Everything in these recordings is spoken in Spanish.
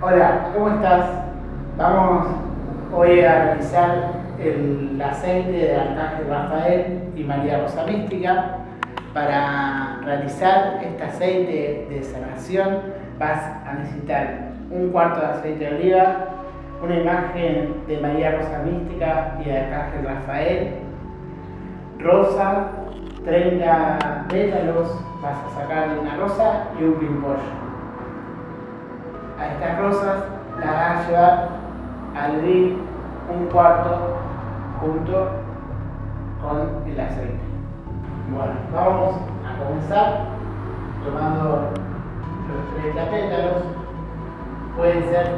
Hola, ¿cómo estás? Vamos hoy a realizar el aceite de Arcángel Rafael y María Rosa Mística. Para realizar este aceite de sanación vas a necesitar un cuarto de aceite de oliva, una imagen de María Rosa Mística y de Arcángel Rafael, rosa, 30 pétalos, vas a sacar una rosa y un pimpollo a estas rosas las vas a llevar al hervir un cuarto junto con el aceite. Bueno, vamos a comenzar tomando los 30 pétalos, pueden ser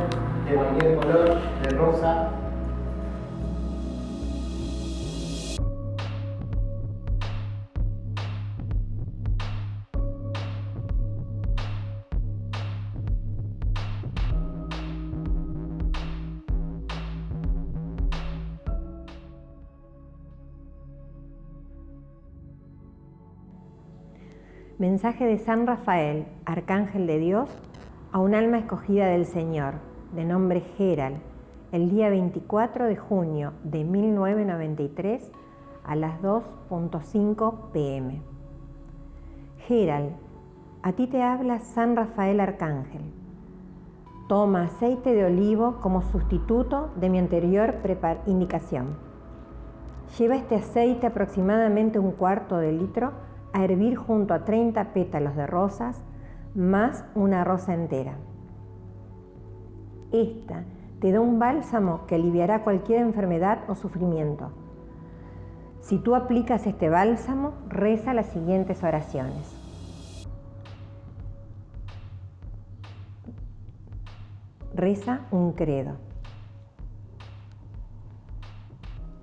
de cualquier color, de rosa, Mensaje de San Rafael, Arcángel de Dios, a un alma escogida del Señor, de nombre Geral, el día 24 de junio de 1993 a las 2.5 pm. Geral, a ti te habla San Rafael Arcángel. Toma aceite de olivo como sustituto de mi anterior indicación. Lleva este aceite aproximadamente un cuarto de litro a hervir junto a 30 pétalos de rosas más una rosa entera. Esta te da un bálsamo que aliviará cualquier enfermedad o sufrimiento. Si tú aplicas este bálsamo, reza las siguientes oraciones. Reza un credo.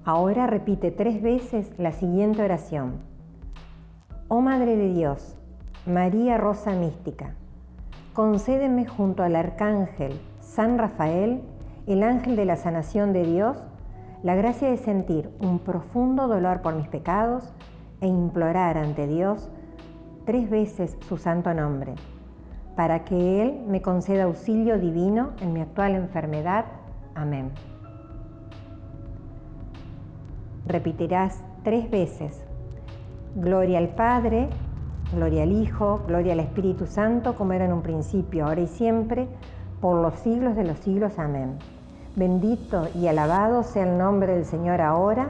Ahora repite tres veces la siguiente oración. Oh Madre de Dios, María Rosa Mística, concédeme junto al Arcángel San Rafael, el ángel de la sanación de Dios, la gracia de sentir un profundo dolor por mis pecados e implorar ante Dios tres veces su santo nombre, para que Él me conceda auxilio divino en mi actual enfermedad. Amén. Repetirás tres veces Gloria al Padre, gloria al Hijo, gloria al Espíritu Santo, como era en un principio, ahora y siempre, por los siglos de los siglos. Amén. Bendito y alabado sea el nombre del Señor ahora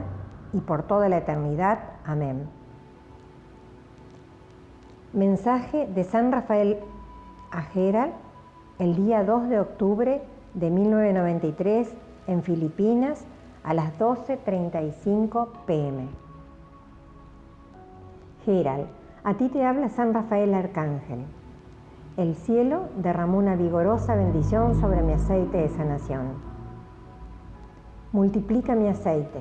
y por toda la eternidad. Amén. Mensaje de San Rafael a Geral el día 2 de octubre de 1993 en Filipinas a las 12.35 pm. A ti te habla San Rafael Arcángel. El cielo derramó una vigorosa bendición sobre mi aceite de sanación. Multiplica mi aceite.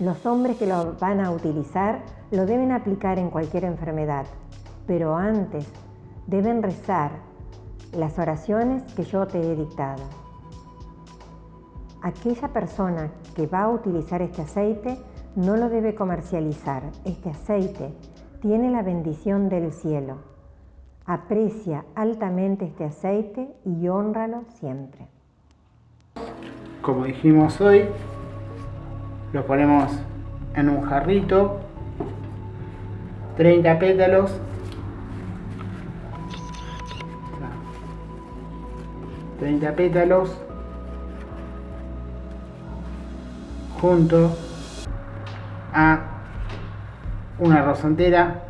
Los hombres que lo van a utilizar lo deben aplicar en cualquier enfermedad, pero antes deben rezar las oraciones que yo te he dictado. Aquella persona que va a utilizar este aceite no lo debe comercializar. Este aceite tiene la bendición del cielo. Aprecia altamente este aceite y honralo siempre. Como dijimos hoy, lo ponemos en un jarrito, 30 pétalos, 30 pétalos, junto a una rosa entera,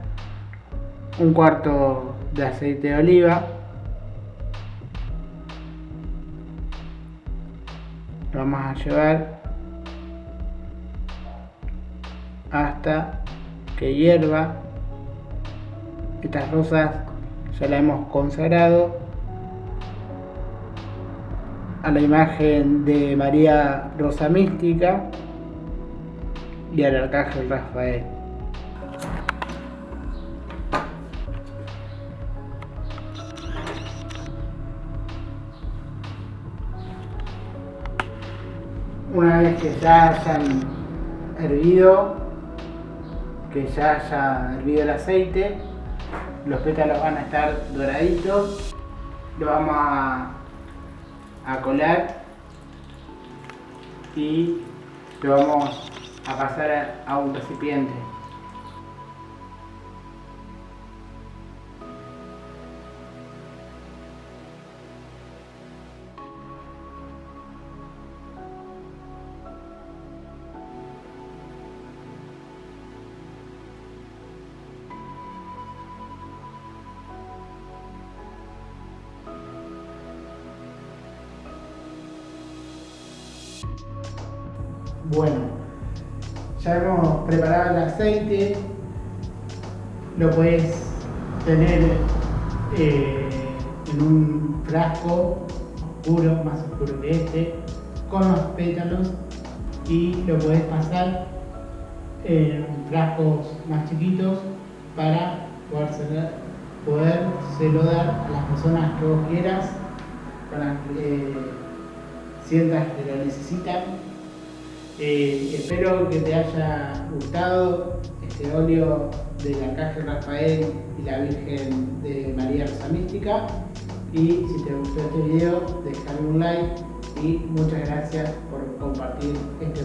un cuarto de aceite de oliva, lo vamos a llevar hasta que hierva. Estas rosas ya la hemos consagrado a la imagen de María Rosa Mística y al arcángel Rafael. Una vez que ya hayan hervido, que ya haya hervido el aceite, los pétalos van a estar doraditos lo vamos a, a colar y lo vamos a pasar a un recipiente. Bueno, ya hemos preparado el aceite, lo puedes tener eh, en un frasco oscuro, más oscuro que este, con los pétalos. Y lo puedes pasar en frascos más chiquitos para poder dar a las personas que vos quieras, para que eh, sientas que lo necesitan eh, espero que te haya gustado este óleo del Arcángel Rafael y la Virgen de María Rosa Mística. Y si te gustó este video, déjame un like y muchas gracias por compartir este